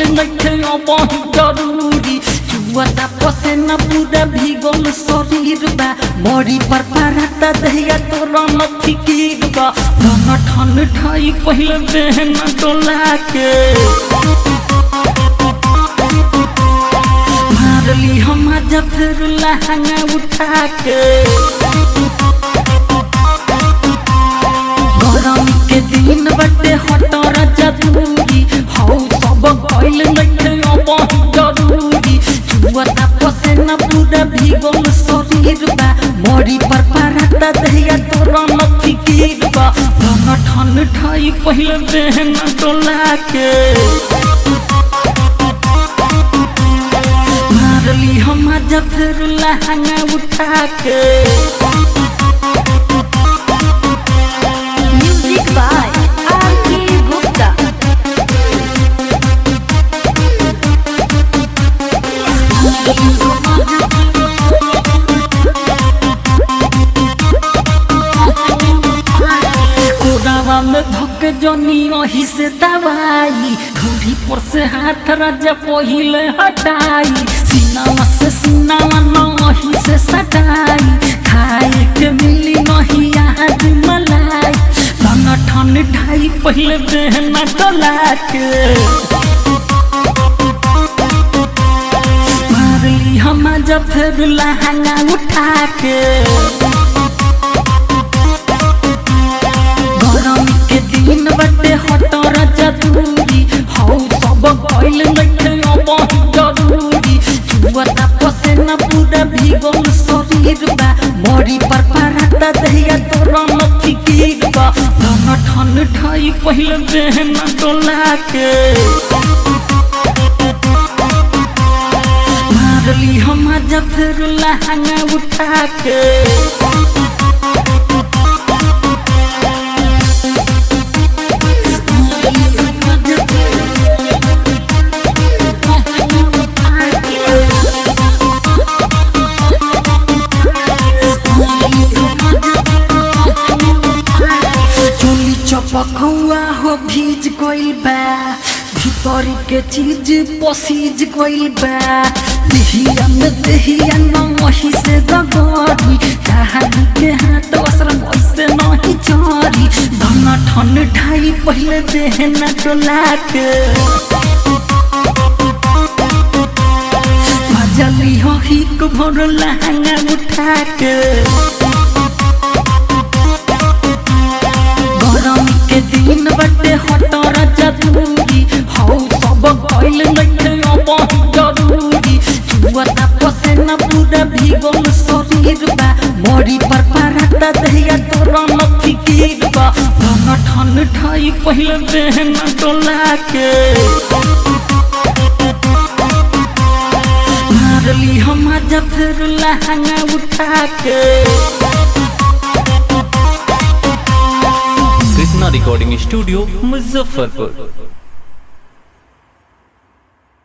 ले बैठे बहुत ज़रूरी। जुआता पसे न पूरा भीगल शरीर बा। मरी पर पराता दहिया तोरा न फिकीर बा। धन ठन ठाई पहले बहन डोला के मारली हम जब फिर लहंगा उठा के मरी पर परत दहिया तोरा मक्खी की बा। धना ठन ठाई पहले बहन डोला के। मारली हम ज़फ़र फिर लहंगा उठा के। में धक जनी वही से दवाई। घड़ी पर से हाथ राजा पहिले हटाई। सीनावा से सीनावा न वही से सटाई खाए के मिली नहीं आज मलाई। धन ठन ढाई पहले बहना डोला के हम जब फिर लहंगा उठा के दिन बटे हटर ज़रूरी हौ सब भइल नइखे अब ज़रूरी। जुवता पसेना पूरा भीगल शरीर बा। मरी पर पारता दहिया तोरा नथी कीर बा। धन ठन ठाई पहले बहन डोला के मारली हम जब फिर लहंगा उठा के चोली हो भीज गइल बा, भीतर के चीज़ पसीज गइल बा। देहिया में देहिया न वही से दगरी कहानी के हाथ असरम वैसे नहीं चरी। धन ठन ढाई पहले देहना डोला के मजली हो हिक भर लहंगा उठा के जुवता पसेना पूरा भीगल शरीर बा मरी पर पारता दहिया तोरा नथी कीर बा धन ठन ठाई पहले बहन डोला के मारली हम जब फिर लहंगा उठा के कृष्णा रिकॉर्डिंग स्टूडियो मुजफ्फरपुर